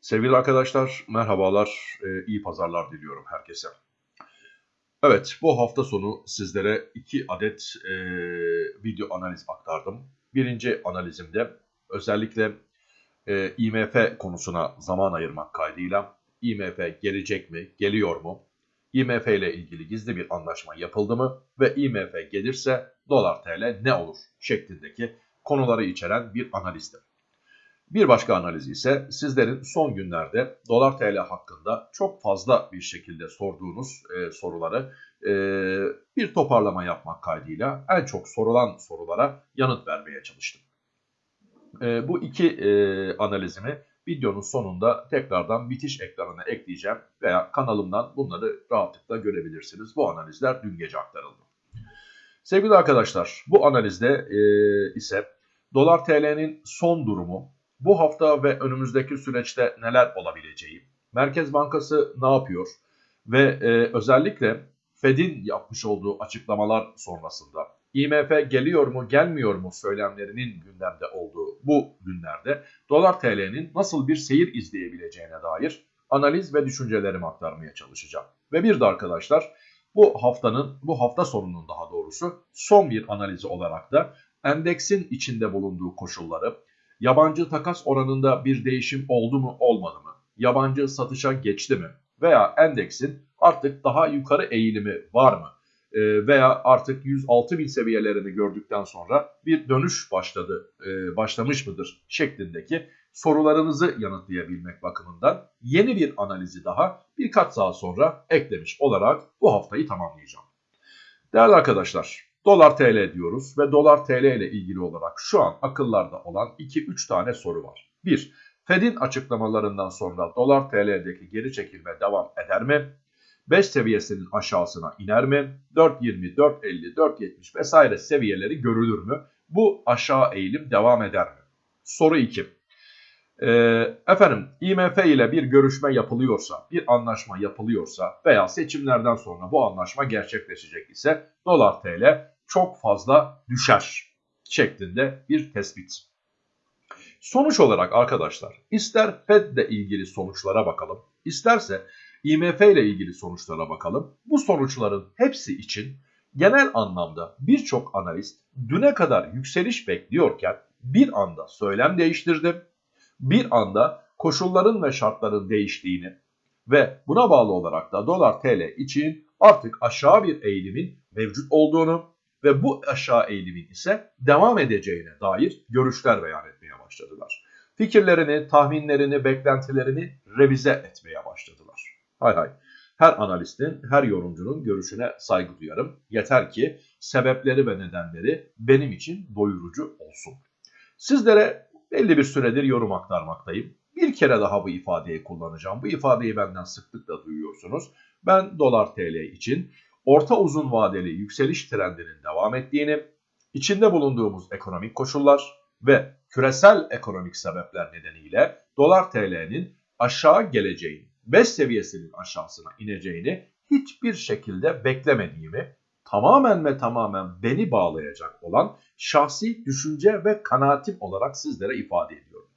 Sevgili arkadaşlar, merhabalar, e, iyi pazarlar diliyorum herkese. Evet, bu hafta sonu sizlere iki adet e, video analiz aktardım. Birinci analizimde özellikle e, IMF konusuna zaman ayırmak kaydıyla IMF gelecek mi, geliyor mu, IMF ile ilgili gizli bir anlaşma yapıldı mı ve IMF gelirse dolar TL ne olur şeklindeki konuları içeren bir analizdi. Bir başka analiz ise sizlerin son günlerde dolar TL hakkında çok fazla bir şekilde sorduğunuz e, soruları e, bir toparlama yapmak kaydıyla en çok sorulan sorulara yanıt vermeye çalıştım. E, bu iki e, analizimi videonun sonunda tekrardan bitiş ekranına ekleyeceğim veya kanalımdan bunları rahatlıkla görebilirsiniz. Bu analizler dün gece aktarıldı. Sevgili arkadaşlar bu analizde e, ise dolar TL'nin son durumu bu hafta ve önümüzdeki süreçte neler olabileceği, Merkez Bankası ne yapıyor ve e, özellikle Fed'in yapmış olduğu açıklamalar sonrasında IMF geliyor mu gelmiyor mu söylemlerinin gündemde olduğu bu günlerde dolar TL'nin nasıl bir seyir izleyebileceğine dair analiz ve düşüncelerimi aktarmaya çalışacağım. Ve bir de arkadaşlar bu haftanın, bu hafta sonunun daha doğrusu son bir analizi olarak da endeksin içinde bulunduğu koşulları, Yabancı takas oranında bir değişim oldu mu olmadı mı? Yabancı satışa geçti mi? Veya endeksin artık daha yukarı eğilimi var mı? E, veya artık 106 bin seviyelerini gördükten sonra bir dönüş başladı, e, başlamış mıdır şeklindeki sorularınızı yanıtlayabilmek bakımından yeni bir analizi daha birkaç saat sonra eklemiş olarak bu haftayı tamamlayacağım. Değerli arkadaşlar, Dolar TL diyoruz ve dolar TL ile ilgili olarak şu an akıllarda olan 2-3 tane soru var. 1. Fed'in açıklamalarından sonra dolar TL'deki geri çekilme devam eder mi? 5 seviyesinin aşağısına iner mi? 4.20, 4.50, 4.70 vesaire seviyeleri görülür mü? Bu aşağı eğilim devam eder mi? Soru 2. Ee, efendim IMF ile bir görüşme yapılıyorsa, bir anlaşma yapılıyorsa veya seçimlerden sonra bu anlaşma gerçekleşecek ise dolar TL çok fazla düşer şeklinde bir tespit. Sonuç olarak arkadaşlar ister Fed ile ilgili sonuçlara bakalım, isterse IMF ile ilgili sonuçlara bakalım. Bu sonuçların hepsi için genel anlamda birçok analist düne kadar yükseliş bekliyorken bir anda söylem değiştirdi bir anda koşulların ve şartların değiştiğini ve buna bağlı olarak da dolar TL için artık aşağı bir eğilimin mevcut olduğunu ve bu aşağı eğilimin ise devam edeceğine dair görüşler beyan etmeye başladılar. Fikirlerini, tahminlerini, beklentilerini revize etmeye başladılar. Hay hay. Her analistin, her yorumcunun görüşüne saygı duyarım. Yeter ki sebepleri ve nedenleri benim için doyurucu olsun. Sizlere belli bir süredir yorum aktarmaktayım. Bir kere daha bu ifadeyi kullanacağım. Bu ifadeyi benden sıklıkla duyuyorsunuz. Ben dolar TL için orta uzun vadeli yükseliş trendinin devam ettiğini, içinde bulunduğumuz ekonomik koşullar ve küresel ekonomik sebepler nedeniyle dolar TL'nin aşağı geleceğini, 5 seviyesinin aşağısına ineceğini hiçbir şekilde beklemediğimi tamamen ve tamamen beni bağlayacak olan şahsi düşünce ve kanaatim olarak sizlere ifade ediyorum.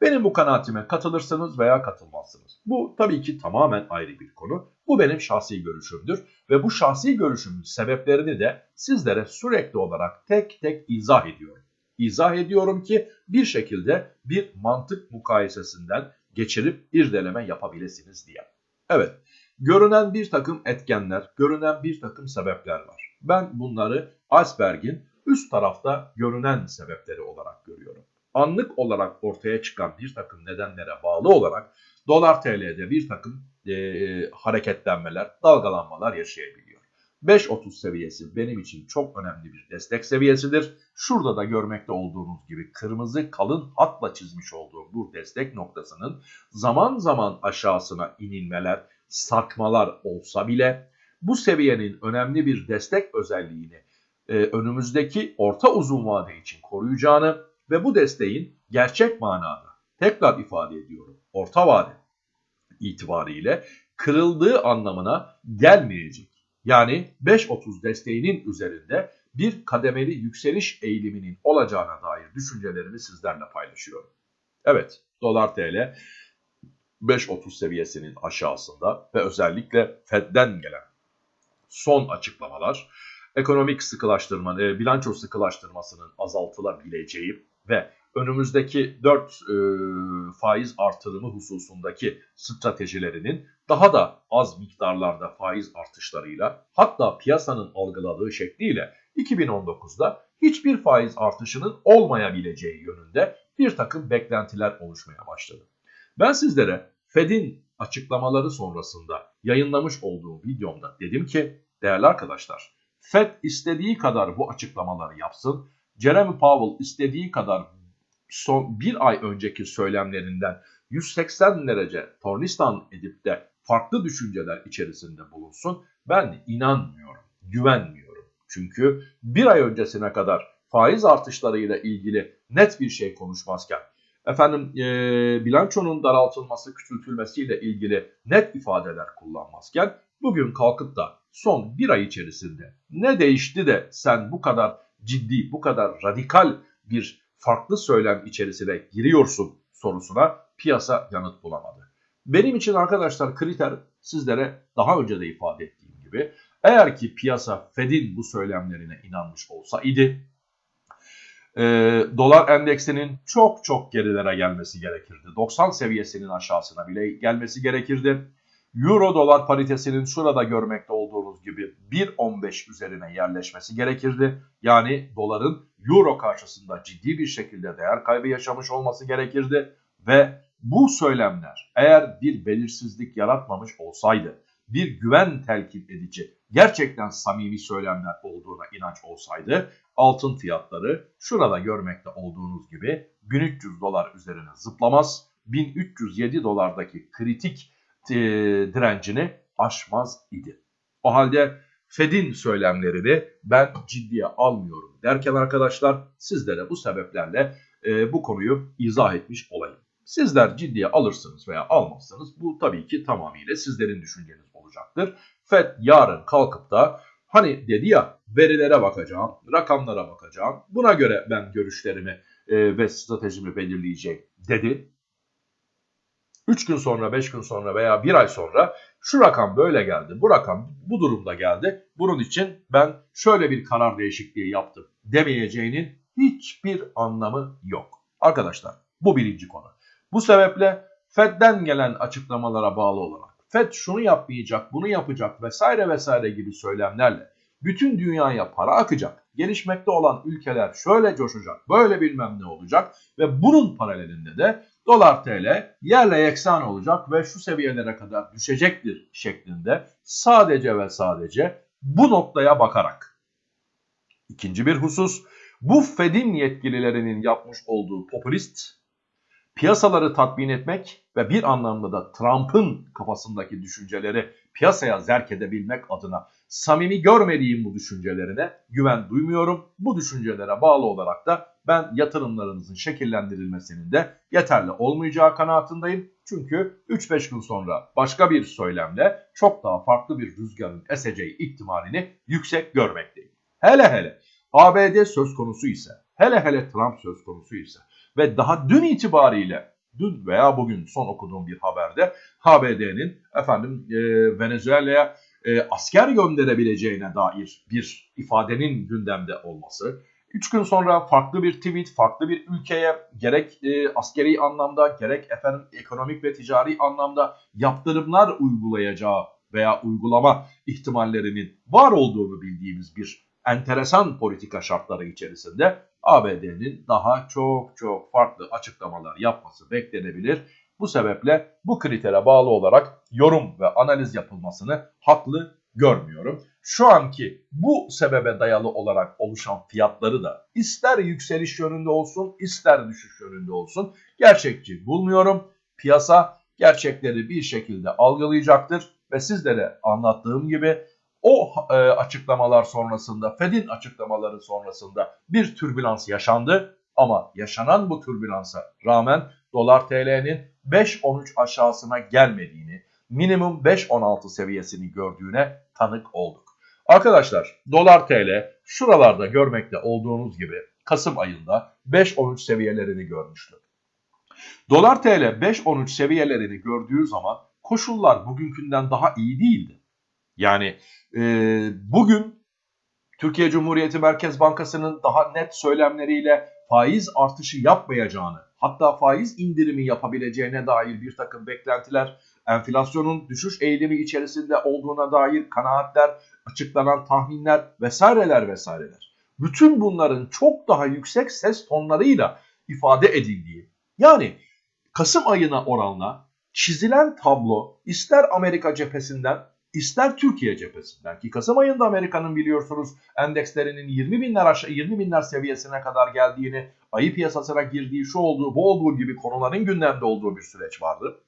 Benim bu kanaatime katılırsınız veya katılmazsınız. Bu tabii ki tamamen ayrı bir konu. Bu benim şahsi görüşümdür ve bu şahsi görüşümün sebeplerini de sizlere sürekli olarak tek tek izah ediyorum. İzah ediyorum ki bir şekilde bir mantık mukayesesinden geçirip irdeleme yapabilirsiniz diye. Evet, görünen bir takım etkenler, görünen bir takım sebepler var. Ben bunları iceberg'in üst tarafta görünen sebepleri olarak görüyorum. Anlık olarak ortaya çıkan bir takım nedenlere bağlı olarak dolar TL'de bir takım e, hareketlenmeler, dalgalanmalar yaşayabiliyor. 5.30 seviyesi benim için çok önemli bir destek seviyesidir. Şurada da görmekte olduğunuz gibi kırmızı kalın hatla çizmiş olduğum bu destek noktasının zaman zaman aşağısına inilmeler, sarkmalar olsa bile bu seviyenin önemli bir destek özelliğini e, önümüzdeki orta uzun vade için koruyacağını ve bu desteğin gerçek manada tekrar ifade ediyorum orta vade itibariyle kırıldığı anlamına gelmeyecek. Yani 5.30 desteğinin üzerinde bir kademeli yükseliş eğiliminin olacağına dair düşüncelerimi sizlerle paylaşıyorum. Evet dolar TL 5.30 seviyesinin aşağısında ve özellikle Fed'den gelen son açıklamalar ekonomik sıkılaştırma, e, bilanço sıkılaştırmasının azaltılabileceği ve önümüzdeki 4 e, faiz artırımı hususundaki stratejilerinin daha da az miktarlarda faiz artışlarıyla hatta piyasanın algıladığı şekliyle 2019'da hiçbir faiz artışının olmayabileceği yönünde bir takım beklentiler oluşmaya başladı. Ben sizlere Fed'in açıklamaları sonrasında yayınlamış olduğum videomda dedim ki değerli arkadaşlar Fed istediği kadar bu açıklamaları yapsın. Jeremy Powell istediği kadar son bir ay önceki söylemlerinden 180 derece tornistan edip de farklı düşünceler içerisinde bulunsun. Ben inanmıyorum, güvenmiyorum. Çünkü bir ay öncesine kadar faiz artışlarıyla ilgili net bir şey konuşmazken, efendim e, bilançonun daraltılması, küçültülmesiyle ilgili net ifadeler kullanmazken, bugün kalkıp da son bir ay içerisinde ne değişti de sen bu kadar ciddi, bu kadar radikal bir farklı söylem içerisine giriyorsun sorusuna piyasa yanıt bulamadı. Benim için arkadaşlar kriter sizlere daha önce de ifade ettiğim gibi eğer ki piyasa Fed'in bu söylemlerine inanmış olsaydı e, dolar endeksinin çok çok gerilere gelmesi gerekirdi. 90 seviyesinin aşağısına bile gelmesi gerekirdi. Euro dolar paritesinin şurada görmekte olduğunuz gibi 1.15 üzerine yerleşmesi gerekirdi. Yani doların euro karşısında ciddi bir şekilde değer kaybı yaşamış olması gerekirdi. Ve bu söylemler eğer bir belirsizlik yaratmamış olsaydı, bir güven telkin edici, gerçekten samimi söylemler olduğuna inanç olsaydı, altın fiyatları şurada görmekte olduğunuz gibi 1300 dolar üzerine zıplamaz, 1307 dolardaki kritik e, direncini aşmaz idi. O halde Fed'in söylemlerini ben ciddiye almıyorum derken arkadaşlar sizlere bu sebeplerle e, bu konuyu izah etmiş olayım. Sizler ciddiye alırsınız veya almazsanız bu tabii ki tamamıyla sizlerin düşünceniz olacaktır. Fed yarın kalkıp da hani dedi ya verilere bakacağım, rakamlara bakacağım. Buna göre ben görüşlerimi e, ve stratejimi belirleyeceğim dedi. 3 gün sonra, 5 gün sonra veya 1 ay sonra şu rakam böyle geldi, bu rakam bu durumda geldi. Bunun için ben şöyle bir karar değişikliği yaptım demeyeceğinin hiçbir anlamı yok. Arkadaşlar bu birinci konu. Bu sebeple Fed'den gelen açıklamalara bağlı olarak Fed şunu yapmayacak, bunu yapacak vesaire vesaire gibi söylemlerle bütün dünyaya para akacak. Gelişmekte olan ülkeler şöyle coşacak, böyle bilmem ne olacak ve bunun paralelinde de dolar TL yerle yeksan olacak ve şu seviyelere kadar düşecektir şeklinde sadece ve sadece bu noktaya bakarak. İkinci bir husus bu Fed'in yetkililerinin yapmış olduğu popülist piyasaları tatmin etmek ve bir anlamda da Trump'ın kafasındaki düşünceleri piyasaya zerk edebilmek adına samimi görmediğim bu düşüncelerine güven duymuyorum. Bu düşüncelere bağlı olarak da ben yatırımlarınızın şekillendirilmesinin de yeterli olmayacağı kanaatindeyim. Çünkü 3-5 gün sonra başka bir söylemle çok daha farklı bir rüzgarın eseceği ihtimalini yüksek görmekteyim. Hele hele ABD söz konusu ise, hele hele Trump söz konusu ise ve daha dün itibariyle dün veya bugün son okuduğum bir haberde ABD'nin efendim e, Venezuela'ya e, asker gönderebileceğine dair bir ifadenin gündemde olması. Üç gün sonra farklı bir tweet, farklı bir ülkeye gerek e, askeri anlamda gerek efendim ekonomik ve ticari anlamda yaptırımlar uygulayacağı veya uygulama ihtimallerinin var olduğunu bildiğimiz bir enteresan politika şartları içerisinde ABD'nin daha çok çok farklı açıklamalar yapması beklenebilir. Bu sebeple bu kritere bağlı olarak yorum ve analiz yapılmasını haklı görmüyorum. Şu anki bu sebebe dayalı olarak oluşan fiyatları da ister yükseliş yönünde olsun ister düşüş yönünde olsun gerçekçi bulmuyorum. Piyasa gerçekleri bir şekilde algılayacaktır ve sizlere anlattığım gibi o e, açıklamalar sonrasında, Fed'in açıklamaları sonrasında bir türbülans yaşandı. Ama yaşanan bu türbülansa rağmen dolar TL'nin 5.13 aşağısına gelmediğini, minimum 5.16 seviyesini gördüğüne tanık olduk. Arkadaşlar dolar TL şuralarda görmekte olduğunuz gibi Kasım ayında 5.13 seviyelerini görmüştü. Dolar TL 5.13 seviyelerini gördüğü zaman koşullar bugünkünden daha iyi değildi. Yani e, bugün Türkiye Cumhuriyeti Merkez Bankası'nın daha net söylemleriyle faiz artışı yapmayacağını, hatta faiz indirimi yapabileceğine dair bir takım beklentiler, enflasyonun düşüş eğilimi içerisinde olduğuna dair kanaatler, açıklanan tahminler vesaireler vesaireler. Bütün bunların çok daha yüksek ses tonlarıyla ifade edildiği, yani Kasım ayına oranla çizilen tablo ister Amerika cephesinden ister Türkiye cephesinden ki Kasım ayında Amerika'nın biliyorsunuz endekslerinin 20 binler aşağı 20 binler seviyesine kadar geldiğini, ayı piyasasına girdiği şu olduğu bu olduğu gibi konuların gündemde olduğu bir süreç vardı.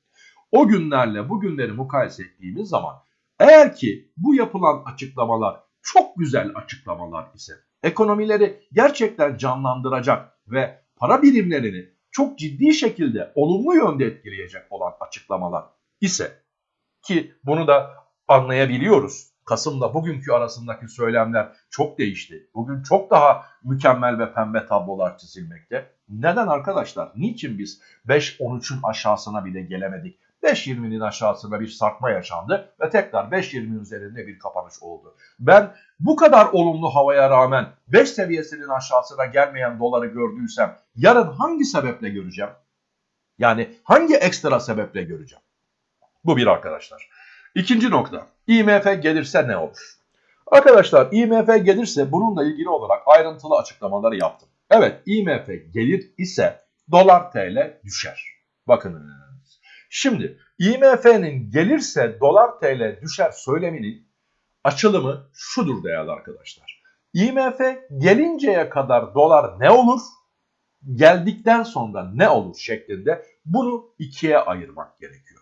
O günlerle bu günleri mukayese ettiğimiz zaman eğer ki bu yapılan açıklamalar çok güzel açıklamalar ise ekonomileri gerçekten canlandıracak ve para birimlerini çok ciddi şekilde olumlu yönde etkileyecek olan açıklamalar ise ki bunu da anlayabiliyoruz. Kasım'da bugünkü arasındaki söylemler çok değişti. Bugün çok daha mükemmel ve pembe tablolar çizilmekte. Neden arkadaşlar? Niçin biz 5-13'ün aşağısına bile gelemedik? 5.20'nin aşağısında bir sarkma yaşandı ve tekrar 5.20 üzerinde bir kapanış oldu. Ben bu kadar olumlu havaya rağmen 5 seviyesinin aşağısına gelmeyen doları gördüysem yarın hangi sebeple göreceğim? Yani hangi ekstra sebeple göreceğim? Bu bir arkadaşlar. İkinci nokta. IMF gelirse ne olur? Arkadaşlar IMF gelirse bununla ilgili olarak ayrıntılı açıklamaları yaptım. Evet IMF gelir ise dolar TL düşer. Bakın Şimdi IMF'nin gelirse dolar TL düşer söyleminin açılımı şudur değerli arkadaşlar. IMF gelinceye kadar dolar ne olur? Geldikten sonra ne olur şeklinde bunu ikiye ayırmak gerekiyor.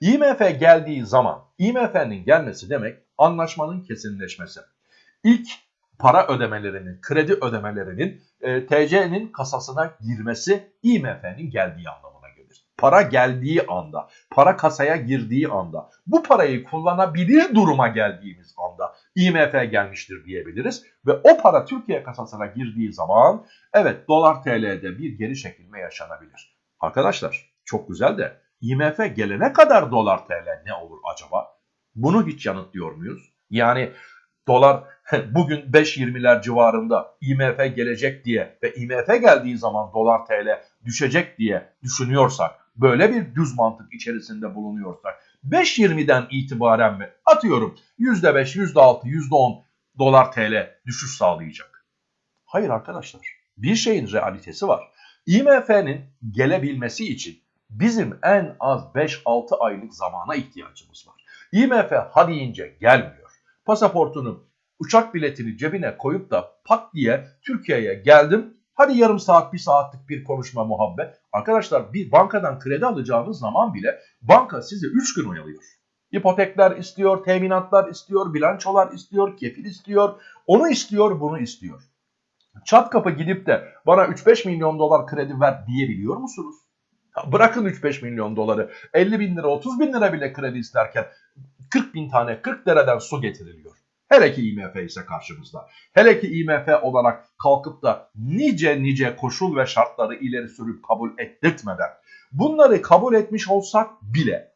IMF geldiği zaman IMF'nin gelmesi demek anlaşmanın kesinleşmesi. İlk para ödemelerinin, kredi ödemelerinin e, TC'nin kasasına girmesi IMF'nin geldiği anlamına gelir. Para geldiği anda, para kasaya girdiği anda, bu parayı kullanabilir duruma geldiğimiz anda IMF gelmiştir diyebiliriz. Ve o para Türkiye kasasına girdiği zaman evet dolar TL'de bir geri çekilme yaşanabilir. Arkadaşlar çok güzel de IMF gelene kadar dolar TL ne olur acaba? Bunu hiç yanıtlıyor muyuz? Yani dolar bugün 5.20'ler civarında IMF gelecek diye ve IMF geldiği zaman dolar TL düşecek diye düşünüyorsak, böyle bir düz mantık içerisinde bulunuyorsak 5.20'den itibaren mi atıyorum %5, %6, %10 dolar TL düşüş sağlayacak? Hayır arkadaşlar bir şeyin realitesi var. IMF'nin gelebilmesi için bizim en az 5-6 aylık zamana ihtiyacımız var. IMF ha deyince gelmiyor. Pasaportunu, uçak biletini cebine koyup da pat diye Türkiye'ye geldim. Hadi yarım saat, bir saatlik bir konuşma muhabbet. Arkadaşlar bir bankadan kredi alacağınız zaman bile banka sizi 3 gün oyalıyor. İpotekler istiyor, teminatlar istiyor, bilançolar istiyor, kefil istiyor, onu istiyor, bunu istiyor. Çat kapı gidip de bana 3-5 milyon dolar kredi ver diyebiliyor musunuz? Bırakın 3-5 milyon doları 50 bin lira 30 bin lira bile kredi isterken 40 bin tane 40 dereden su getiriliyor. Hele ki IMF ise karşımızda. Hele ki IMF olarak kalkıp da nice nice koşul ve şartları ileri sürüp kabul ettirtmeden bunları kabul etmiş olsak bile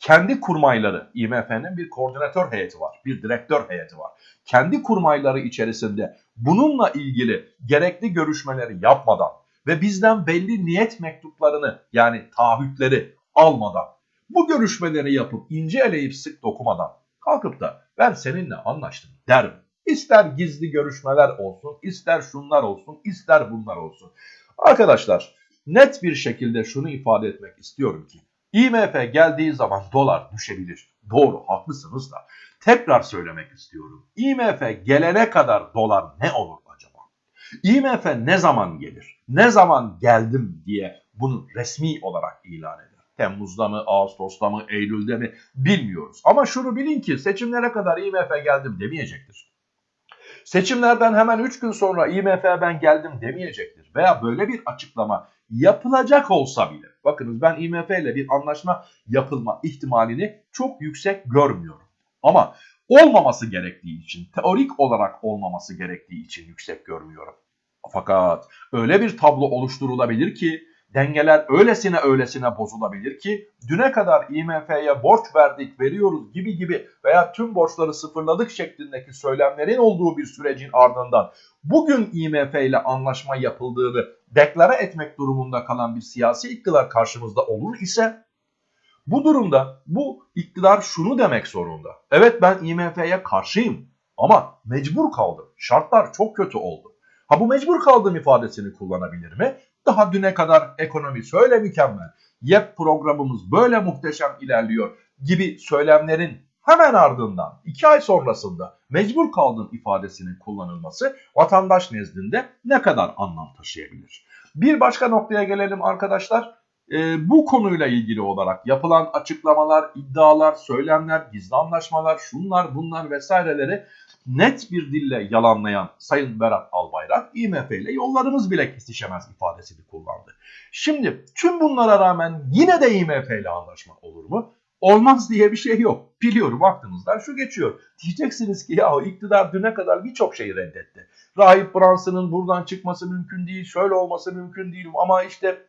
kendi kurmayları IMF'nin bir koordinatör heyeti var, bir direktör heyeti var. Kendi kurmayları içerisinde bununla ilgili gerekli görüşmeleri yapmadan ve bizden belli niyet mektuplarını yani taahhütleri almadan bu görüşmeleri yapıp ince eleyip sık dokumadan kalkıp da ben seninle anlaştım derim. İster gizli görüşmeler olsun, ister şunlar olsun, ister bunlar olsun. Arkadaşlar net bir şekilde şunu ifade etmek istiyorum ki IMF geldiği zaman dolar düşebilir. Doğru haklısınız da tekrar söylemek istiyorum. IMF gelene kadar dolar ne olur acaba? IMF ne zaman gelir? Ne zaman geldim diye bunu resmi olarak ilan eder. Temmuz'da mı, Ağustos'ta mı, Eylül'de mi bilmiyoruz. Ama şunu bilin ki seçimlere kadar IMF geldim demeyecektir. Seçimlerden hemen 3 gün sonra IMF ben geldim demeyecektir. Veya böyle bir açıklama yapılacak olsa bile. Bakınız ben IMF ile bir anlaşma yapılma ihtimalini çok yüksek görmüyorum. Ama olmaması gerektiği için, teorik olarak olmaması gerektiği için yüksek görmüyorum. Fakat öyle bir tablo oluşturulabilir ki dengeler öylesine öylesine bozulabilir ki düne kadar IMF'ye borç verdik, veriyoruz gibi gibi veya tüm borçları sıfırladık şeklindeki söylemlerin olduğu bir sürecin ardından bugün IMF ile anlaşma yapıldığını deklare etmek durumunda kalan bir siyasi iktidar karşımızda olur ise bu durumda bu iktidar şunu demek zorunda. Evet ben IMF'ye karşıyım ama mecbur kaldım. Şartlar çok kötü oldu. Ha bu mecbur kaldığım ifadesini kullanabilir mi? Daha düne kadar ekonomi şöyle mükemmel, YEP programımız böyle muhteşem ilerliyor gibi söylemlerin hemen ardından iki ay sonrasında mecbur kaldığım ifadesinin kullanılması vatandaş nezdinde ne kadar anlam taşıyabilir? Bir başka noktaya gelelim arkadaşlar. E, bu konuyla ilgili olarak yapılan açıklamalar, iddialar, söylemler, gizli anlaşmalar, şunlar bunlar vesaireleri net bir dille yalanlayan Sayın Berat Albayrak IMF ile yollarımız bile kesişemez ifadesini kullandı. Şimdi tüm bunlara rağmen yine de IMF ile anlaşma olur mu? Olmaz diye bir şey yok. Biliyorum aklınızdan şu geçiyor. Diyeceksiniz ki ya iktidar düne kadar birçok şeyi reddetti. Rahip Branson'ın buradan çıkması mümkün değil, şöyle olması mümkün değil ama işte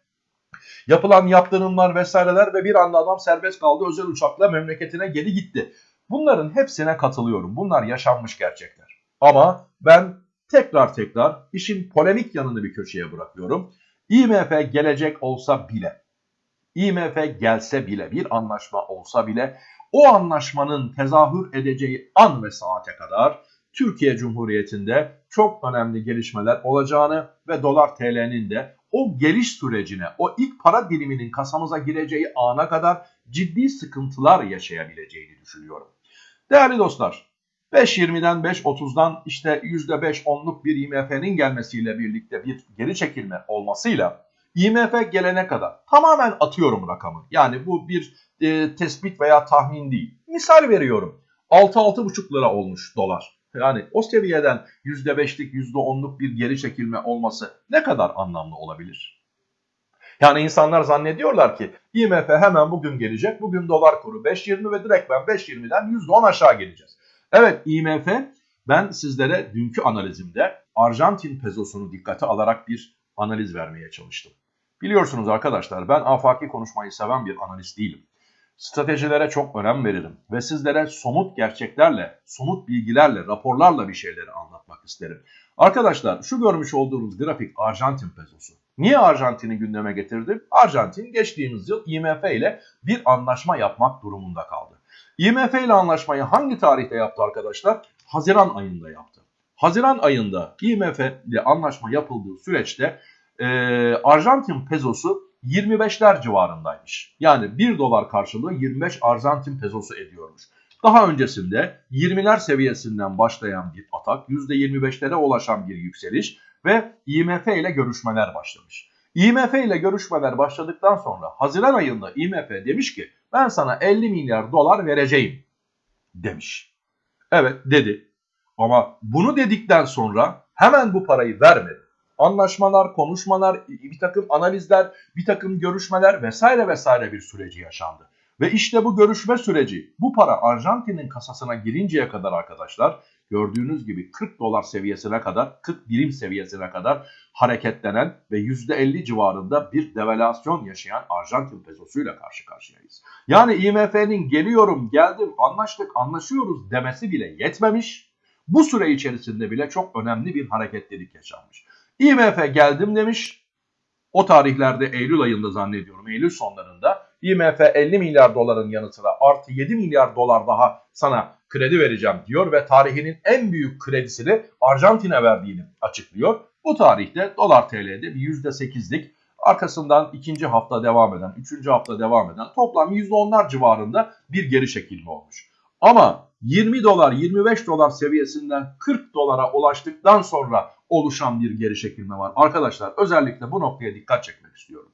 yapılan yaptırımlar vesaireler ve bir anda adam serbest kaldı özel uçakla memleketine geri gitti. Bunların hepsine katılıyorum. Bunlar yaşanmış gerçekler. Ama ben tekrar tekrar işin polemik yanını bir köşeye bırakıyorum. IMF gelecek olsa bile, IMF gelse bile, bir anlaşma olsa bile o anlaşmanın tezahür edeceği an ve saate kadar Türkiye Cumhuriyeti'nde çok önemli gelişmeler olacağını ve dolar TL'nin de o geliş sürecine, o ilk para diliminin kasamıza gireceği ana kadar ciddi sıkıntılar yaşayabileceğini düşünüyorum. Değerli dostlar, 5.20'den 5.30'dan işte %5-10'luk bir IMF'nin gelmesiyle birlikte bir geri çekilme olmasıyla IMF gelene kadar tamamen atıyorum rakamı. Yani bu bir e, tespit veya tahmin değil. Misal veriyorum. 6-6,5 lira olmuş dolar. Yani o seviyeden %5'lik %10'luk bir geri çekilme olması ne kadar anlamlı olabilir? Yani insanlar zannediyorlar ki IMF hemen bugün gelecek. Bugün dolar kuru 5.20 ve direkt ben 5.20'den %10 aşağı geleceğiz. Evet IMF ben sizlere dünkü analizimde Arjantin pezosunu dikkate alarak bir analiz vermeye çalıştım. Biliyorsunuz arkadaşlar ben afaki konuşmayı seven bir analist değilim. Stratejilere çok önem veririm ve sizlere somut gerçeklerle, somut bilgilerle, raporlarla bir şeyleri anlatmak isterim. Arkadaşlar şu görmüş olduğunuz grafik Arjantin pezosu. Niye Arjantin'i gündeme getirdim? Arjantin geçtiğimiz yıl IMF ile bir anlaşma yapmak durumunda kaldı. IMF ile anlaşmayı hangi tarihte yaptı arkadaşlar? Haziran ayında yaptı. Haziran ayında IMF ile anlaşma yapıldığı süreçte e, Arjantin pezosu 25'ler civarındaymış. Yani 1 dolar karşılığı 25 Arjantin pezosu ediyormuş. Daha öncesinde 20'ler seviyesinden başlayan bir atak, %25'lere ulaşan bir yükseliş ve IMF ile görüşmeler başlamış. IMF ile görüşmeler başladıktan sonra Haziran ayında IMF demiş ki ben sana 50 milyar dolar vereceğim demiş. Evet dedi ama bunu dedikten sonra hemen bu parayı vermedi. Anlaşmalar, konuşmalar, bir takım analizler, bir takım görüşmeler vesaire vesaire bir süreci yaşandı. Ve işte bu görüşme süreci bu para Arjantin'in kasasına girinceye kadar arkadaşlar gördüğünüz gibi 40 dolar seviyesine kadar 40 birim seviyesine kadar hareketlenen ve %50 civarında bir devalüasyon yaşayan Arjantin pesosuyla karşı karşıyayız. Yani IMF'nin geliyorum, geldim, anlaştık, anlaşıyoruz demesi bile yetmemiş. Bu süre içerisinde bile çok önemli bir hareketlilik yaşanmış. IMF geldim demiş. O tarihlerde Eylül ayında zannediyorum, Eylül sonlarında IMF 50 milyar doların yanı sıra artı 7 milyar dolar daha sana kredi vereceğim diyor ve tarihinin en büyük kredisini Arjantin'e verdiğini açıklıyor. Bu tarihte dolar TL'de bir %8'lik arkasından ikinci hafta devam eden, üçüncü hafta devam eden toplam %10'lar civarında bir geri çekilme olmuş. Ama 20 dolar 25 dolar seviyesinden 40 dolara ulaştıktan sonra oluşan bir geri çekilme var. Arkadaşlar özellikle bu noktaya dikkat çekmek istiyorum.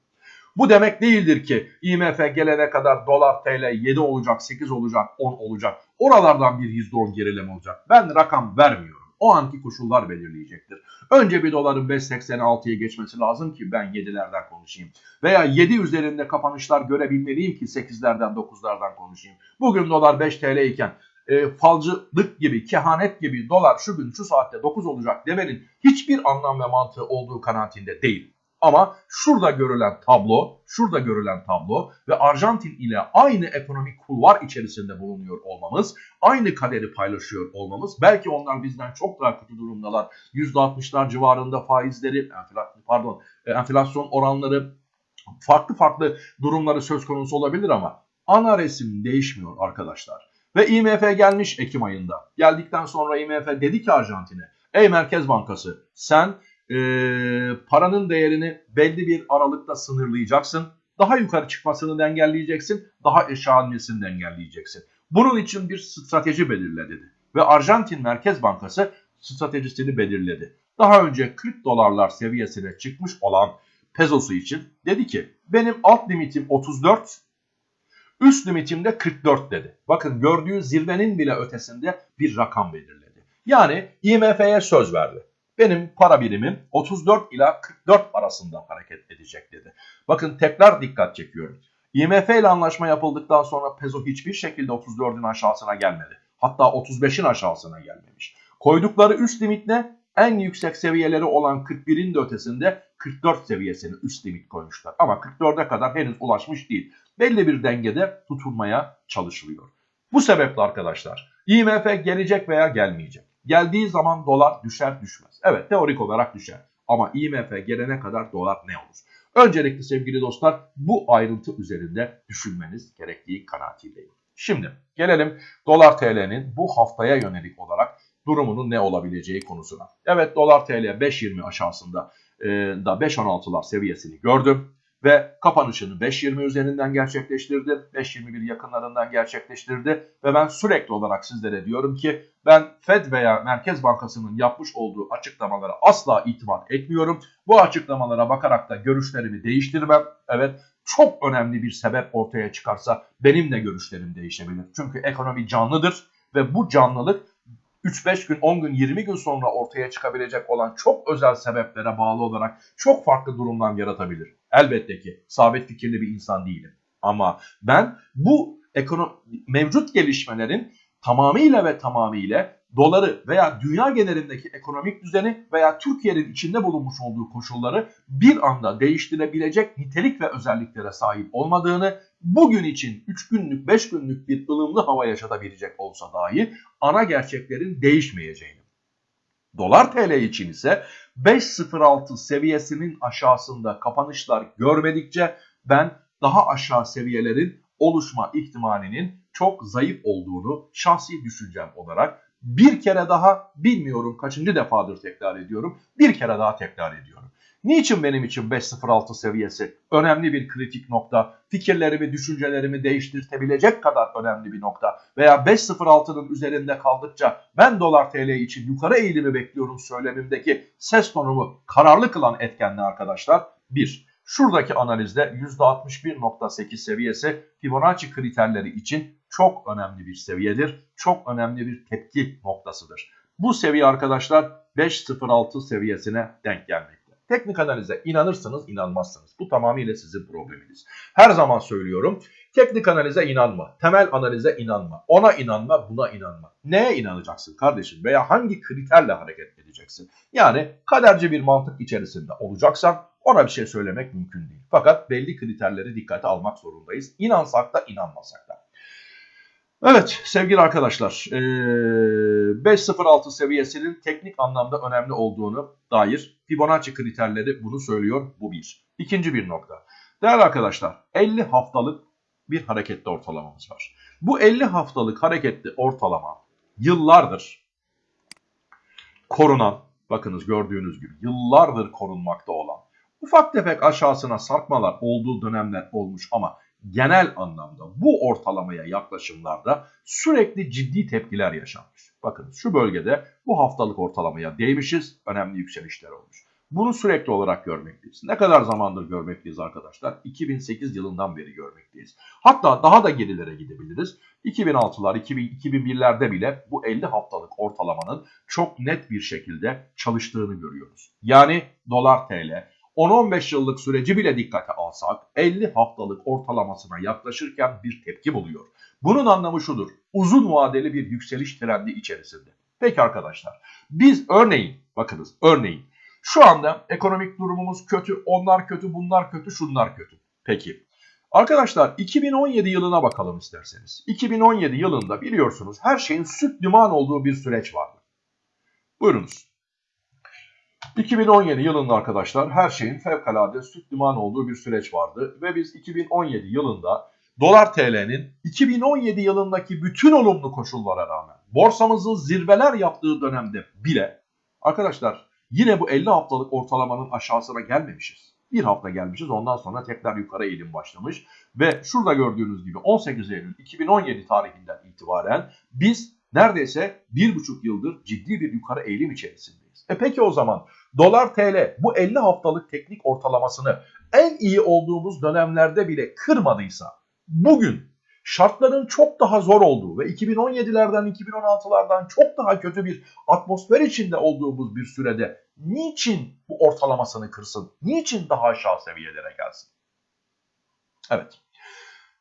Bu demek değildir ki IMF gelene kadar dolar TL 7 olacak, 8 olacak, 10 olacak. Oralardan bir %10 gerileme olacak. Ben rakam vermiyorum. O anki koşullar belirleyecektir. Önce bir doların 5.86'ya geçmesi lazım ki ben 7'lerden konuşayım. Veya 7 üzerinde kapanışlar görebilmeliyim ki 8'lerden 9'lardan konuşayım. Bugün dolar 5 TL iken e, falcılık gibi, kehanet gibi dolar şu gün şu saatte 9 olacak demenin hiçbir anlam ve mantığı olduğu kanaatinde değil. Ama şurada görülen tablo, şurada görülen tablo ve Arjantin ile aynı ekonomik kulvar içerisinde bulunuyor olmamız, aynı kaderi paylaşıyor olmamız, belki onlar bizden çok daha kötü durumdalar. %60'lar civarında faizleri, pardon, e, enflasyon oranları farklı farklı durumları söz konusu olabilir ama ana resim değişmiyor arkadaşlar. Ve IMF gelmiş Ekim ayında. Geldikten sonra IMF dedi ki Arjantin'e, ey Merkez Bankası sen e, paranın değerini belli bir aralıkta sınırlayacaksın. Daha yukarı çıkmasını engelleyeceksin, daha aşağı inmesini engelleyeceksin. Bunun için bir strateji belirle dedi. Ve Arjantin Merkez Bankası stratejisini belirledi. Daha önce 40 dolarlar seviyesine çıkmış olan pezosu için dedi ki benim alt limitim 34, üst limitim de 44 dedi. Bakın gördüğü zirvenin bile ötesinde bir rakam belirledi. Yani IMF'ye söz verdi. Benim para birimim 34 ila 44 arasında hareket edecek dedi. Bakın tekrar dikkat çekiyorum. IMF ile anlaşma yapıldıktan sonra peso hiçbir şekilde 34'ün aşağısına gelmedi. Hatta 35'in aşağısına gelmemiş. Koydukları üst limit ne? En yüksek seviyeleri olan 41'in de ötesinde 44 seviyesini üst limit koymuşlar. Ama 44'e kadar henüz ulaşmış değil. Belli bir dengede tutulmaya çalışılıyor. Bu sebeple arkadaşlar IMF gelecek veya gelmeyecek. Geldiği zaman dolar düşer düşmez. Evet teorik olarak düşer. Ama IMF gelene kadar dolar ne olur? Öncelikle sevgili dostlar bu ayrıntı üzerinde düşünmeniz gerektiği kanaatindeyim. Şimdi gelelim dolar TL'nin bu haftaya yönelik olarak durumunun ne olabileceği konusuna. Evet dolar TL 5.20 aşağısında e, da 5.16'lar seviyesini gördüm ve kapanışını 5.20 üzerinden gerçekleştirdi. 5.21 yakınlarından gerçekleştirdi ve ben sürekli olarak sizlere diyorum ki ben Fed veya Merkez Bankası'nın yapmış olduğu açıklamalara asla itimat etmiyorum. Bu açıklamalara bakarak da görüşlerimi değiştirmem. Evet çok önemli bir sebep ortaya çıkarsa benim de görüşlerim değişebilir. Çünkü ekonomi canlıdır ve bu canlılık 3-5 gün, 10 gün, 20 gün sonra ortaya çıkabilecek olan çok özel sebeplere bağlı olarak çok farklı durumlar yaratabilir. Elbette ki sabit fikirli bir insan değilim. Ama ben bu ekonomi, mevcut gelişmelerin tamamıyla ve tamamıyla doları veya dünya genelindeki ekonomik düzeni veya Türkiye'nin içinde bulunmuş olduğu koşulları bir anda değiştirebilecek nitelik ve özelliklere sahip olmadığını, bugün için 3 günlük 5 günlük bir ılımlı hava yaşatabilecek olsa dahi ana gerçeklerin değişmeyeceğini. Dolar TL için ise 5.06 seviyesinin aşağısında kapanışlar görmedikçe ben daha aşağı seviyelerin oluşma ihtimalinin çok zayıf olduğunu şahsi düşüncem olarak bir kere daha bilmiyorum kaçıncı defadır tekrar ediyorum. Bir kere daha tekrar ediyorum. Niçin benim için 5.06 seviyesi önemli bir kritik nokta, fikirlerimi, düşüncelerimi değiştirtebilecek kadar önemli bir nokta veya 5.06'nın üzerinde kaldıkça ben dolar TL için yukarı eğilimi bekliyorum söylemimdeki ses tonumu kararlı kılan etken arkadaşlar? 1. Şuradaki analizde %61.8 seviyesi Fibonacci kriterleri için çok önemli bir seviyedir. Çok önemli bir tepki noktasıdır. Bu seviye arkadaşlar 5.06 seviyesine denk gelmekte. Teknik analize inanırsınız inanmazsınız. Bu tamamıyla sizin probleminiz. Her zaman söylüyorum. Teknik analize inanma. Temel analize inanma. Ona inanma buna inanma. Neye inanacaksın kardeşim? Veya hangi kriterle hareket edeceksin? Yani kaderci bir mantık içerisinde olacaksan ona bir şey söylemek mümkün değil. Fakat belli kriterleri dikkate almak zorundayız. İnansak da inanmasak da. Evet sevgili arkadaşlar 5.06 seviyesinin teknik anlamda önemli olduğunu dair Fibonacci kriterleri bunu söylüyor bu bir. İkinci bir nokta. Değerli arkadaşlar 50 haftalık bir hareketli ortalamamız var. Bu 50 haftalık hareketli ortalama yıllardır korunan bakınız gördüğünüz gibi yıllardır korunmakta olan ufak tefek aşağısına sarkmalar olduğu dönemler olmuş ama genel anlamda bu ortalamaya yaklaşımlarda sürekli ciddi tepkiler yaşanmış. Bakın şu bölgede bu haftalık ortalamaya değmişiz, önemli yükselişler olmuş. Bunu sürekli olarak görmekteyiz. Ne kadar zamandır görmekteyiz arkadaşlar? 2008 yılından beri görmekteyiz. Hatta daha da gerilere gidebiliriz. 2006'lar, 2001'lerde bile bu 50 haftalık ortalamanın çok net bir şekilde çalıştığını görüyoruz. Yani dolar TL 10-15 yıllık süreci bile dikkate alsak 50 haftalık ortalamasına yaklaşırken bir tepki buluyor. Bunun anlamı şudur. Uzun vadeli bir yükseliş trendi içerisinde. Peki arkadaşlar biz örneğin bakınız örneğin Şu anda ekonomik durumumuz kötü, onlar kötü, bunlar kötü, şunlar kötü. Peki. Arkadaşlar 2017 yılına bakalım isterseniz. 2017 yılında biliyorsunuz her şeyin süt liman olduğu bir süreç vardı. Buyurunuz. 2017 yılında arkadaşlar her şeyin fevkalade süt liman olduğu bir süreç vardı. Ve biz 2017 yılında dolar TL'nin 2017 yılındaki bütün olumlu koşullara rağmen borsamızın zirveler yaptığı dönemde bile arkadaşlar yine bu 50 haftalık ortalamanın aşağısına gelmemişiz. Bir hafta gelmişiz ondan sonra tekrar yukarı eğilim başlamış ve şurada gördüğünüz gibi 18 Eylül 2017 tarihinden itibaren biz neredeyse bir buçuk yıldır ciddi bir yukarı eğilim içerisindeyiz. E peki o zaman dolar TL bu 50 haftalık teknik ortalamasını en iyi olduğumuz dönemlerde bile kırmadıysa bugün şartların çok daha zor olduğu ve 2017'lerden 2016'lardan çok daha kötü bir atmosfer içinde olduğumuz bir sürede niçin bu ortalamasını kırsın? Niçin daha aşağı seviyelere gelsin? Evet.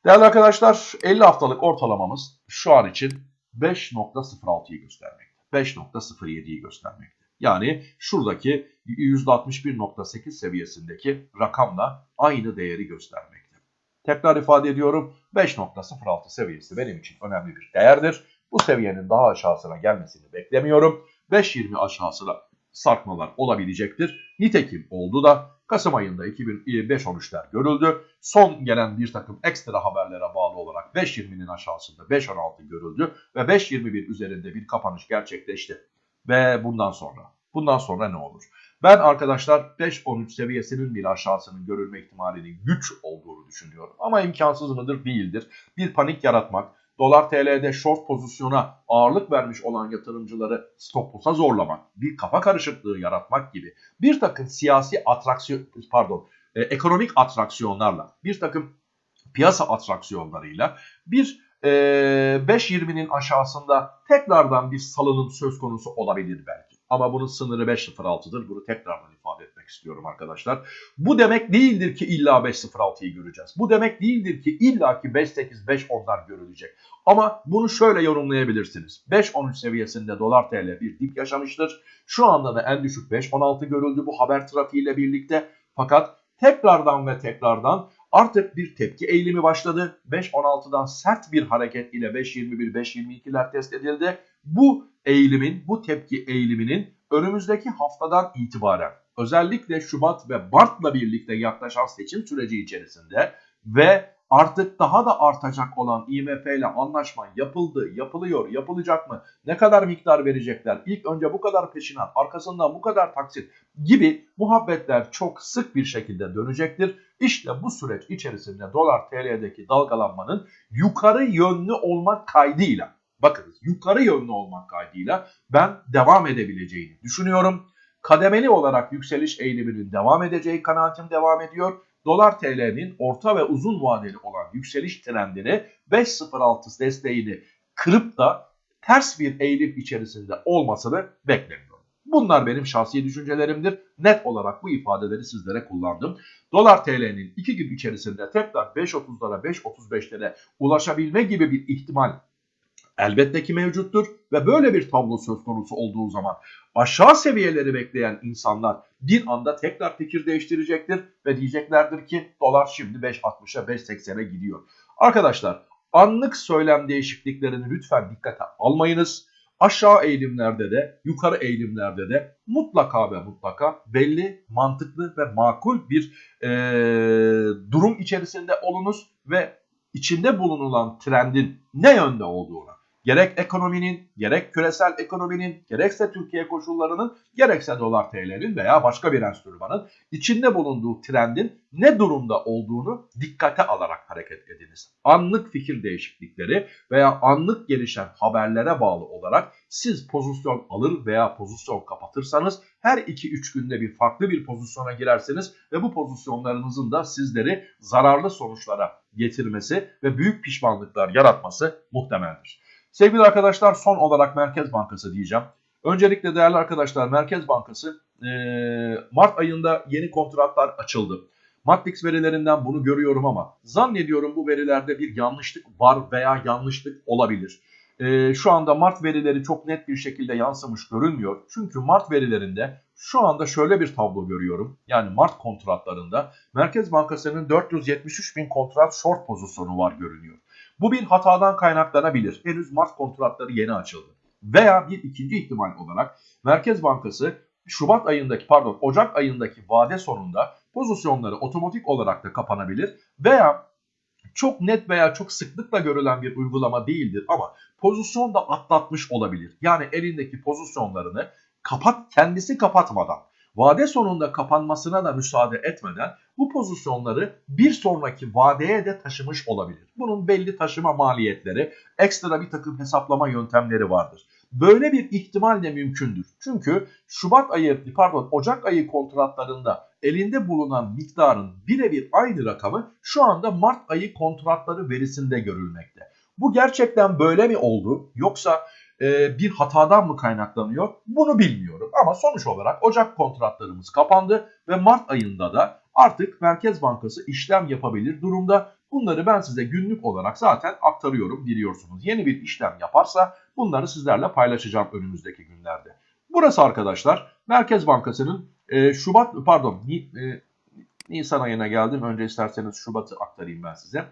Değerli arkadaşlar 50 haftalık ortalamamız şu an için 5.06'yı göstermekte. 5.07'yi göstermekte. Yani şuradaki %61.8 seviyesindeki rakamla aynı değeri göstermekte. Tekrar ifade ediyorum 5.06 seviyesi benim için önemli bir değerdir. Bu seviyenin daha aşağısına gelmesini beklemiyorum. 5.20 aşağısına sarkmalar olabilecektir. Nitekim oldu da Kasım ayında 2005-13'ler görüldü. Son gelen bir takım ekstra haberlere bağlı olarak 5.20'nin aşağısında 5.16 görüldü ve 5.21 üzerinde bir kapanış gerçekleşti. Ve bundan sonra, bundan sonra ne olur? Ben arkadaşlar 5-13 seviyesinin bir aşağısının görülme ihtimalinin güç olduğunu düşünüyorum. Ama imkansız mıdır? Değildir. Bir panik yaratmak, dolar TL'de short pozisyona ağırlık vermiş olan yatırımcıları stop loss'a zorlamak, bir kafa karışıklığı yaratmak gibi bir takım siyasi atraksiyon, pardon, e, ekonomik atraksiyonlarla, bir takım piyasa atraksiyonlarıyla bir e, 5.20'nin aşağısında tekrardan bir salınım söz konusu olabilir belki. Ama bunun sınırı 5.06'dır. Bunu tekrardan ifade etmek istiyorum arkadaşlar. Bu demek değildir ki illa 5.06'yı göreceğiz. Bu demek değildir ki illa ki 5.8, 5.10'lar görülecek. Ama bunu şöyle yorumlayabilirsiniz. 5.13 seviyesinde dolar TL bir dip yaşamıştır. Şu anda da en düşük 5.16 görüldü bu haber trafiğiyle birlikte. Fakat tekrardan ve tekrardan artık bir tepki eğilimi başladı. 5.16'dan sert bir hareket ile 5.21, 5.22'ler test edildi. Bu eğilimin, bu tepki eğiliminin önümüzdeki haftadan itibaren özellikle Şubat ve Mart'la birlikte yaklaşan seçim süreci içerisinde ve artık daha da artacak olan IMF ile anlaşma yapıldı, yapılıyor, yapılacak mı? Ne kadar miktar verecekler? İlk önce bu kadar peşinat, arkasından bu kadar taksit gibi muhabbetler çok sık bir şekilde dönecektir. İşte bu süreç içerisinde dolar TL'deki dalgalanmanın yukarı yönlü olmak kaydıyla bakınız yukarı yönlü olmak kaydıyla ben devam edebileceğini düşünüyorum. Kademeli olarak yükseliş eğiliminin devam edeceği kanaatim devam ediyor. Dolar TL'nin orta ve uzun vadeli olan yükseliş trendini 5.06 desteğini kırıp da ters bir eğilim içerisinde olmasını beklemiyorum. Bunlar benim şahsi düşüncelerimdir. Net olarak bu ifadeleri sizlere kullandım. Dolar TL'nin 2 gün içerisinde tekrar 5.30'lara 5.35'lere ulaşabilme gibi bir ihtimal elbette ki mevcuttur ve böyle bir tablo söz konusu olduğu zaman aşağı seviyeleri bekleyen insanlar bir anda tekrar fikir değiştirecektir ve diyeceklerdir ki dolar şimdi 5.60'a 5.80'e gidiyor. Arkadaşlar anlık söylem değişikliklerini lütfen dikkate almayınız. Aşağı eğilimlerde de yukarı eğilimlerde de mutlaka ve mutlaka belli, mantıklı ve makul bir e, durum içerisinde olunuz ve içinde bulunulan trendin ne yönde olduğuna gerek ekonominin, gerek küresel ekonominin, gerekse Türkiye koşullarının, gerekse dolar TL'nin veya başka bir enstrümanın içinde bulunduğu trendin ne durumda olduğunu dikkate alarak hareket ediniz. Anlık fikir değişiklikleri veya anlık gelişen haberlere bağlı olarak siz pozisyon alır veya pozisyon kapatırsanız her 2-3 günde bir farklı bir pozisyona girerseniz ve bu pozisyonlarınızın da sizleri zararlı sonuçlara getirmesi ve büyük pişmanlıklar yaratması muhtemeldir. Sevgili arkadaşlar son olarak Merkez Bankası diyeceğim. Öncelikle değerli arkadaşlar Merkez Bankası e, Mart ayında yeni kontratlar açıldı. Matrix verilerinden bunu görüyorum ama zannediyorum bu verilerde bir yanlışlık var veya yanlışlık olabilir. E, şu anda Mart verileri çok net bir şekilde yansımış görünmüyor. Çünkü Mart verilerinde şu anda şöyle bir tablo görüyorum. Yani Mart kontratlarında Merkez Bankası'nın 473 bin kontrat short pozisyonu var görünüyor. Bu bir hatadan kaynaklanabilir. Henüz Mart kontratları yeni açıldı. Veya bir ikinci ihtimal olarak Merkez Bankası Şubat ayındaki pardon Ocak ayındaki vade sonunda pozisyonları otomatik olarak da kapanabilir veya çok net veya çok sıklıkla görülen bir uygulama değildir ama pozisyon da atlatmış olabilir. Yani elindeki pozisyonlarını kapat kendisi kapatmadan vade sonunda kapanmasına da müsaade etmeden bu pozisyonları bir sonraki vadeye de taşımış olabilir. Bunun belli taşıma maliyetleri, ekstra bir takım hesaplama yöntemleri vardır. Böyle bir ihtimal de mümkündür. Çünkü Şubat ayı, pardon Ocak ayı kontratlarında elinde bulunan miktarın birebir aynı rakamı şu anda Mart ayı kontratları verisinde görülmekte. Bu gerçekten böyle mi oldu yoksa e, bir hatadan mı kaynaklanıyor bunu bilmiyorum. Ama sonuç olarak Ocak kontratlarımız kapandı ve Mart ayında da artık Merkez Bankası işlem yapabilir durumda. Bunları ben size günlük olarak zaten aktarıyorum biliyorsunuz. Yeni bir işlem yaparsa bunları sizlerle paylaşacağım önümüzdeki günlerde. Burası arkadaşlar Merkez Bankası'nın e, Şubat pardon e, Nisan ayına geldim. Önce isterseniz Şubat'ı aktarayım ben size.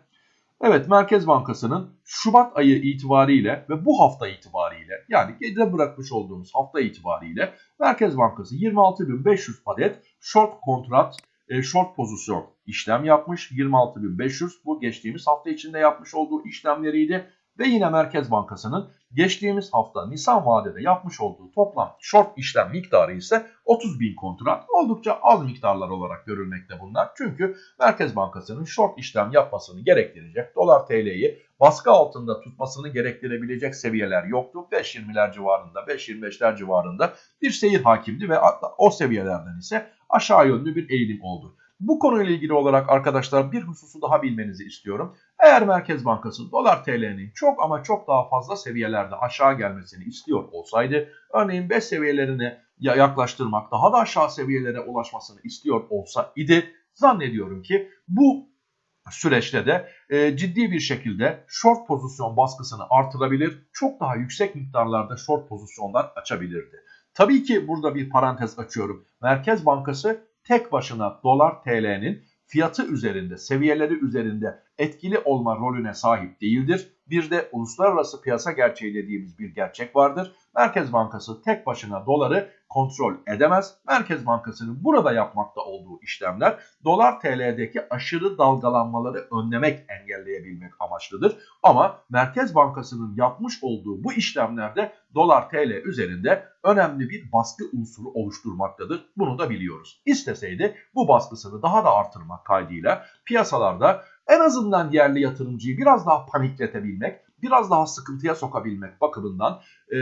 Evet Merkez Bankası'nın Şubat ayı itibariyle ve bu hafta itibariyle yani geride bırakmış olduğumuz hafta itibariyle Merkez Bankası 26.500 adet short kontrat, e, short pozisyon işlem yapmış. 26.500 bu geçtiğimiz hafta içinde yapmış olduğu işlemleriydi. Ve yine Merkez Bankası'nın geçtiğimiz hafta Nisan vadede yapmış olduğu toplam short işlem miktarı ise 30 bin kontrat. Oldukça az miktarlar olarak görülmekte bunlar. Çünkü Merkez Bankası'nın short işlem yapmasını gerektirecek dolar TL'yi baskı altında tutmasını gerektirebilecek seviyeler yoktu. 5.20'ler civarında 5.25'ler civarında bir seyir hakimdi ve o seviyelerden ise aşağı yönlü bir eğilim oldu. Bu konuyla ilgili olarak arkadaşlar bir hususu daha bilmenizi istiyorum. Eğer Merkez Bankası dolar TL'nin çok ama çok daha fazla seviyelerde aşağı gelmesini istiyor olsaydı, örneğin 5 seviyelerine yaklaştırmak, daha da aşağı seviyelere ulaşmasını istiyor olsa idi, zannediyorum ki bu süreçte de e, ciddi bir şekilde short pozisyon baskısını artırabilir, çok daha yüksek miktarlarda short pozisyonlar açabilirdi. Tabii ki burada bir parantez açıyorum. Merkez Bankası tek başına dolar TL'nin fiyatı üzerinde, seviyeleri üzerinde etkili olma rolüne sahip değildir. Bir de uluslararası piyasa gerçeği dediğimiz bir gerçek vardır. Merkez Bankası tek başına doları kontrol edemez. Merkez Bankası'nın burada yapmakta olduğu işlemler dolar TL'deki aşırı dalgalanmaları önlemek, engelleyebilmek amaçlıdır. Ama Merkez Bankası'nın yapmış olduğu bu işlemlerde dolar TL üzerinde önemli bir baskı unsuru oluşturmaktadır. Bunu da biliyoruz. İsteseydi bu baskısını daha da artırmak kaydıyla piyasalarda en azından yerli yatırımcıyı biraz daha panikletebilmek, biraz daha sıkıntıya sokabilmek bakımından e,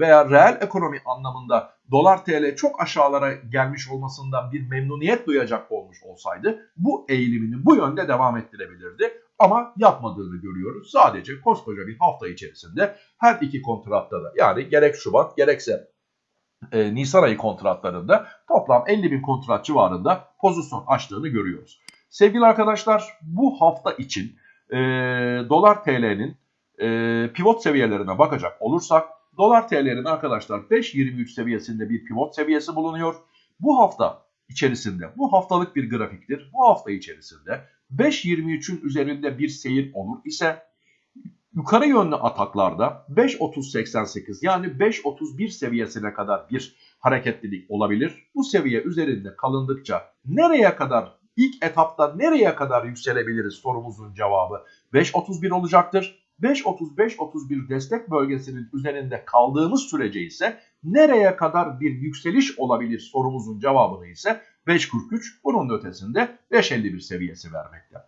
veya reel ekonomi anlamında dolar TL çok aşağılara gelmiş olmasından bir memnuniyet duyacak olmuş olsaydı bu eğilimini bu yönde devam ettirebilirdi. Ama yapmadığını görüyoruz. Sadece koskoca bir hafta içerisinde her iki kontratta da yani gerek Şubat gerekse e, Nisan ayı kontratlarında toplam 50 bin kontrat civarında pozisyon açtığını görüyoruz. Sevgili arkadaşlar bu hafta için e, dolar TL'nin e, pivot seviyelerine bakacak olursak dolar TL'nin arkadaşlar 5.23 seviyesinde bir pivot seviyesi bulunuyor. Bu hafta içerisinde bu haftalık bir grafiktir. Bu hafta içerisinde 5.23'ün üzerinde bir seyir olur ise yukarı yönlü ataklarda 5.30-88 yani 5.31 seviyesine kadar bir hareketlilik olabilir. Bu seviye üzerinde kalındıkça nereye kadar ilk etapta nereye kadar yükselebiliriz sorumuzun cevabı 5.31 olacaktır. 5.35-31 destek bölgesinin üzerinde kaldığımız sürece ise nereye kadar bir yükseliş olabilir sorumuzun cevabını ise 5.43 bunun ötesinde 5.51 seviyesi vermekte.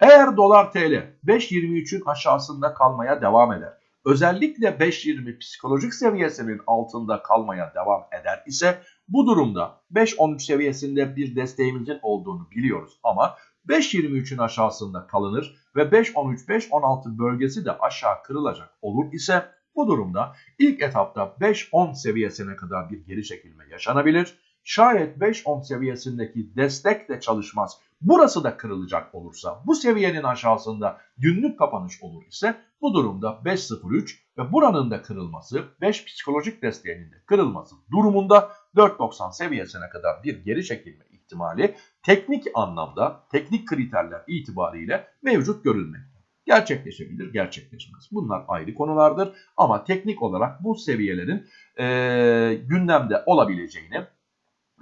Eğer dolar TL 5.23'ün aşağısında kalmaya devam eder, özellikle 5.20 psikolojik seviyesinin altında kalmaya devam eder ise bu durumda 5.13 seviyesinde bir desteğimizin olduğunu biliyoruz ama 5.23'ün aşağısında kalınır ve 5.13-5.16 bölgesi de aşağı kırılacak olur ise bu durumda ilk etapta 5.10 seviyesine kadar bir geri çekilme yaşanabilir. Şayet 5.10 seviyesindeki destek de çalışmaz, burası da kırılacak olursa, bu seviyenin aşağısında günlük kapanış olur ise bu durumda 5.03 ve buranın da kırılması, 5 psikolojik desteğinin de kırılması durumunda 4.90 seviyesine kadar bir geri çekilme ihtimali teknik anlamda, teknik kriterler itibariyle mevcut görülmekte. Gerçekleşebilir, gerçekleşmez. Bunlar ayrı konulardır ama teknik olarak bu seviyelerin e, gündemde olabileceğini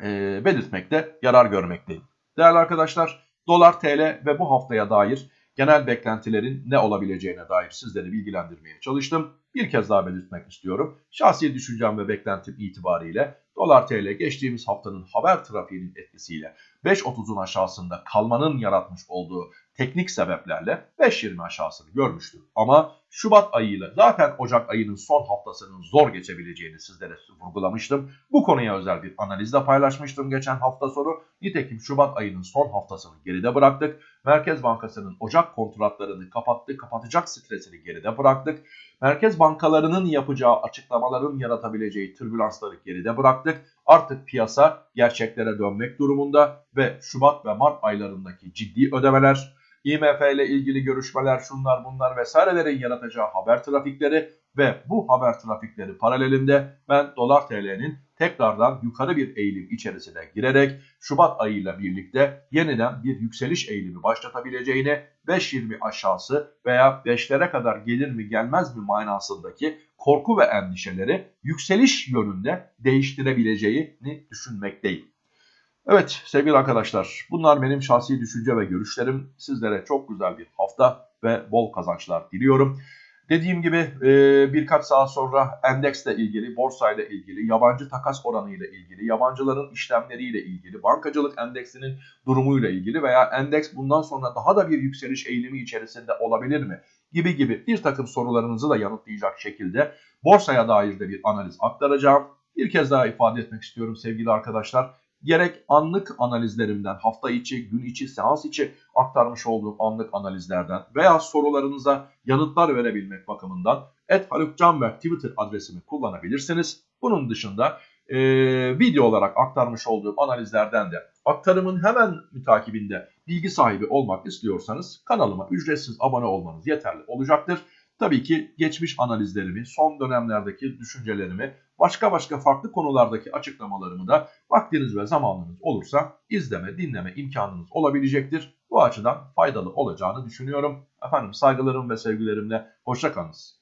e, belirtmekte yarar görmekteyim. Değerli arkadaşlar, dolar, TL ve bu haftaya dair genel beklentilerin ne olabileceğine dair sizleri bilgilendirmeye çalıştım. Bir kez daha belirtmek istiyorum. Şahsi düşüncem ve beklentim itibariyle dolar TL geçtiğimiz haftanın haber trafiğinin etkisiyle 5.30'un aşağısında kalmanın yaratmış olduğu teknik sebeplerle 5.20 aşağısını görmüştü. Ama Şubat ayıyla zaten Ocak ayının son haftasının zor geçebileceğini sizlere vurgulamıştım. Bu konuya özel bir analizde paylaşmıştım geçen hafta sonu. Nitekim Şubat ayının son haftasını geride bıraktık. Merkez Bankası'nın Ocak kontratlarını kapattı, kapatacak stresini geride bıraktık. Merkez bankalarının yapacağı açıklamaların yaratabileceği türbülansları geride bıraktık. Artık piyasa gerçeklere dönmek durumunda ve Şubat ve Mart aylarındaki ciddi ödemeler, IMF ile ilgili görüşmeler, şunlar bunlar vesairelerin yaratacağı haber trafikleri ve bu haber trafikleri paralelinde ben dolar TL'nin tekrardan yukarı bir eğilim içerisine girerek Şubat ayıyla birlikte yeniden bir yükseliş eğilimi başlatabileceğini 5.20 aşağısı veya 5'lere kadar gelir mi gelmez mi manasındaki korku ve endişeleri yükseliş yönünde değiştirebileceğini düşünmekteyim. Evet sevgili arkadaşlar bunlar benim şahsi düşünce ve görüşlerim. Sizlere çok güzel bir hafta ve bol kazançlar diliyorum. Dediğim gibi e, birkaç saat sonra endeksle ilgili, borsayla ilgili, yabancı takas oranıyla ilgili, yabancıların işlemleriyle ilgili, bankacılık endeksinin durumuyla ilgili veya endeks bundan sonra daha da bir yükseliş eğilimi içerisinde olabilir mi? Gibi gibi bir takım sorularınızı da yanıtlayacak şekilde borsaya dair de bir analiz aktaracağım. Bir kez daha ifade etmek istiyorum sevgili arkadaşlar gerek anlık analizlerimden hafta içi, gün içi, seans içi aktarmış olduğum anlık analizlerden veya sorularınıza yanıtlar verebilmek bakımından et Haluk Canberk Twitter adresimi kullanabilirsiniz. Bunun dışında e, video olarak aktarmış olduğum analizlerden de aktarımın hemen mütakibinde bilgi sahibi olmak istiyorsanız kanalıma ücretsiz abone olmanız yeterli olacaktır. Tabii ki geçmiş analizlerimi, son dönemlerdeki düşüncelerimi, başka başka farklı konulardaki açıklamalarımı da vaktiniz ve zamanınız olursa izleme, dinleme imkanınız olabilecektir. Bu açıdan faydalı olacağını düşünüyorum. Efendim saygılarım ve sevgilerimle hoşçakalınız.